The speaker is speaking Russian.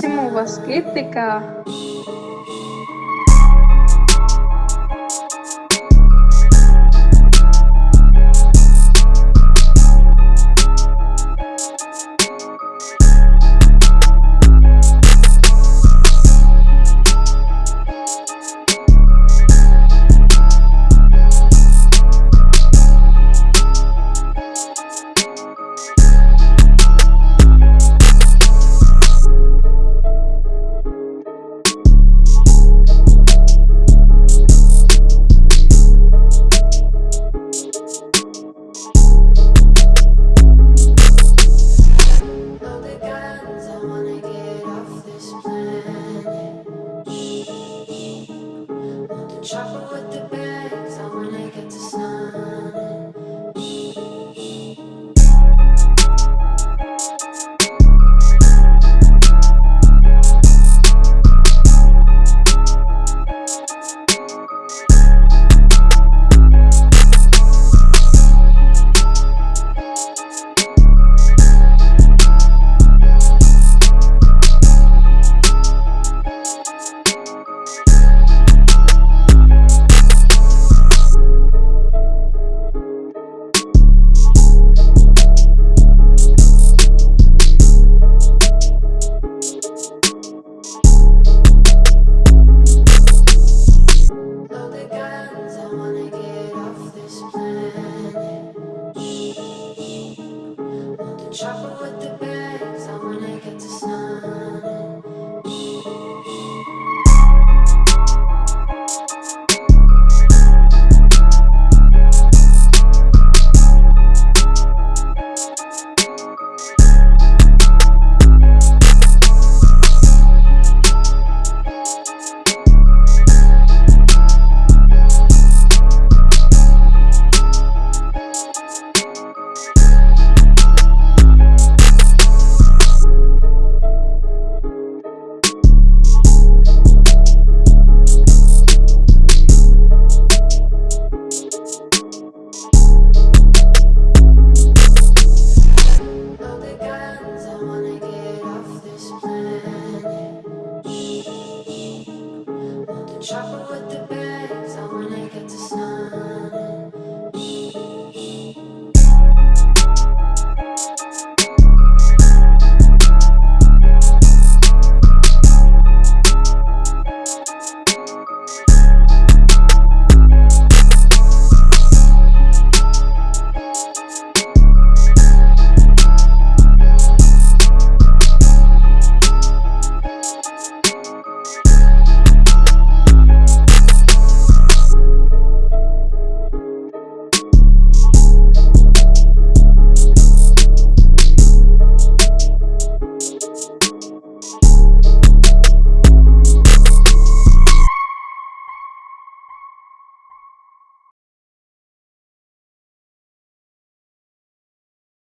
Чому у вас критика? Trouble with the